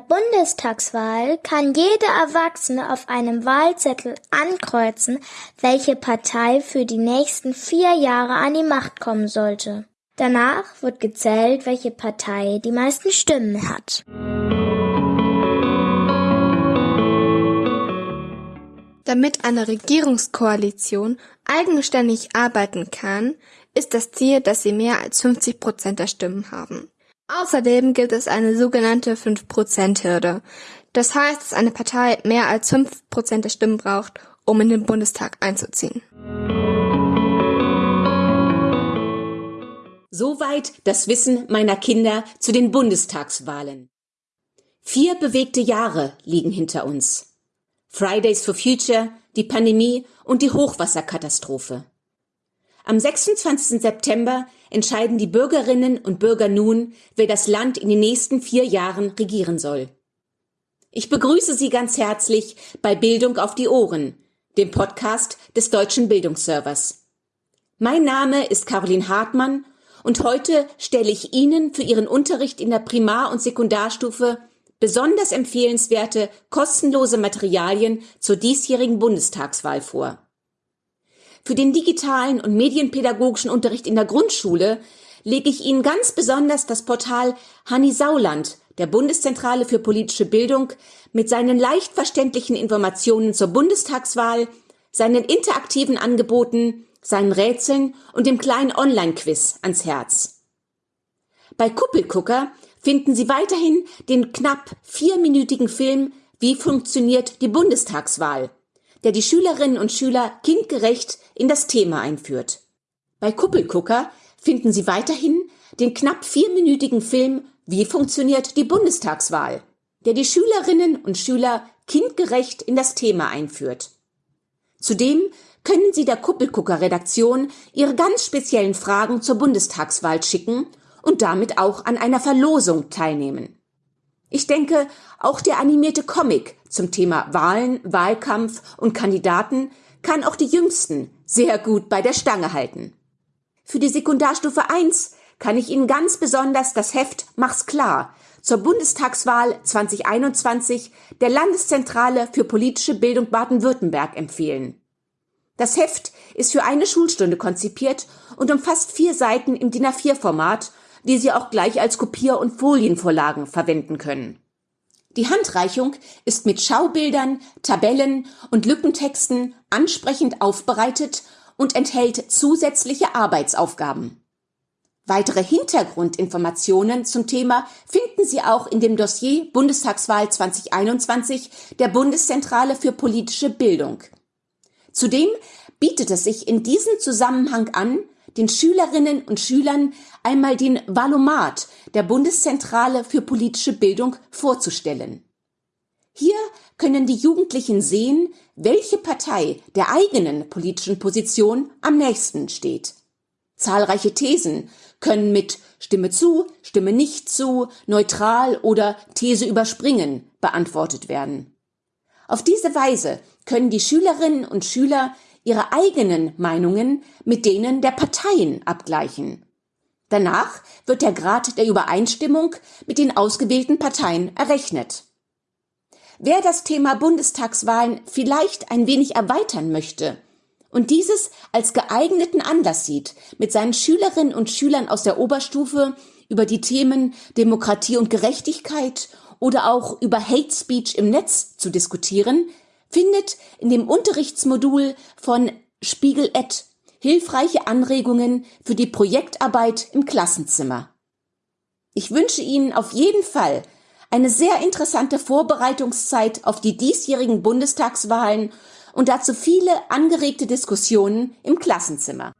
Bundestagswahl kann jeder Erwachsene auf einem Wahlzettel ankreuzen, welche Partei für die nächsten vier Jahre an die Macht kommen sollte. Danach wird gezählt, welche Partei die meisten Stimmen hat. Damit eine Regierungskoalition eigenständig arbeiten kann, ist das Ziel, dass sie mehr als 50 Prozent der Stimmen haben. Außerdem gibt es eine sogenannte 5%-Hürde. Das heißt, dass eine Partei mehr als 5% der Stimmen braucht, um in den Bundestag einzuziehen. Soweit das Wissen meiner Kinder zu den Bundestagswahlen. Vier bewegte Jahre liegen hinter uns. Fridays for Future, die Pandemie und die Hochwasserkatastrophe. Am 26. September entscheiden die Bürgerinnen und Bürger nun, wer das Land in den nächsten vier Jahren regieren soll. Ich begrüße Sie ganz herzlich bei Bildung auf die Ohren, dem Podcast des Deutschen Bildungsservers. Mein Name ist Caroline Hartmann und heute stelle ich Ihnen für Ihren Unterricht in der Primar- und Sekundarstufe besonders empfehlenswerte kostenlose Materialien zur diesjährigen Bundestagswahl vor. Für den digitalen und medienpädagogischen Unterricht in der Grundschule lege ich Ihnen ganz besonders das Portal Hanni Sauland der Bundeszentrale für politische Bildung mit seinen leicht verständlichen Informationen zur Bundestagswahl, seinen interaktiven Angeboten, seinen Rätseln und dem kleinen Online-Quiz ans Herz. Bei Kuppelgucker finden Sie weiterhin den knapp vierminütigen Film Wie funktioniert die Bundestagswahl der die Schülerinnen und Schüler kindgerecht in das Thema einführt. Bei Kuppelgucker finden Sie weiterhin den knapp vierminütigen Film Wie funktioniert die Bundestagswahl, der die Schülerinnen und Schüler kindgerecht in das Thema einführt. Zudem können Sie der Kuppelgucker Redaktion Ihre ganz speziellen Fragen zur Bundestagswahl schicken und damit auch an einer Verlosung teilnehmen. Ich denke, auch der animierte Comic zum Thema Wahlen, Wahlkampf und Kandidaten kann auch die Jüngsten sehr gut bei der Stange halten. Für die Sekundarstufe 1 kann ich Ihnen ganz besonders das Heft Mach's klar zur Bundestagswahl 2021 der Landeszentrale für politische Bildung Baden-Württemberg empfehlen. Das Heft ist für eine Schulstunde konzipiert und umfasst vier Seiten im DIN A4-Format die Sie auch gleich als Kopier- und Folienvorlagen verwenden können. Die Handreichung ist mit Schaubildern, Tabellen und Lückentexten ansprechend aufbereitet und enthält zusätzliche Arbeitsaufgaben. Weitere Hintergrundinformationen zum Thema finden Sie auch in dem Dossier Bundestagswahl 2021 der Bundeszentrale für politische Bildung. Zudem bietet es sich in diesem Zusammenhang an, den Schülerinnen und Schülern einmal den Valomat der Bundeszentrale für politische Bildung vorzustellen. Hier können die Jugendlichen sehen, welche Partei der eigenen politischen Position am nächsten steht. Zahlreiche Thesen können mit Stimme zu, Stimme nicht zu, neutral oder These überspringen beantwortet werden. Auf diese Weise können die Schülerinnen und Schüler ihre eigenen Meinungen mit denen der Parteien abgleichen. Danach wird der Grad der Übereinstimmung mit den ausgewählten Parteien errechnet. Wer das Thema Bundestagswahlen vielleicht ein wenig erweitern möchte und dieses als geeigneten Anlass sieht, mit seinen Schülerinnen und Schülern aus der Oberstufe über die Themen Demokratie und Gerechtigkeit oder auch über Hate Speech im Netz zu diskutieren, findet in dem Unterrichtsmodul von Spiegel Ed hilfreiche Anregungen für die Projektarbeit im Klassenzimmer. Ich wünsche Ihnen auf jeden Fall eine sehr interessante Vorbereitungszeit auf die diesjährigen Bundestagswahlen und dazu viele angeregte Diskussionen im Klassenzimmer.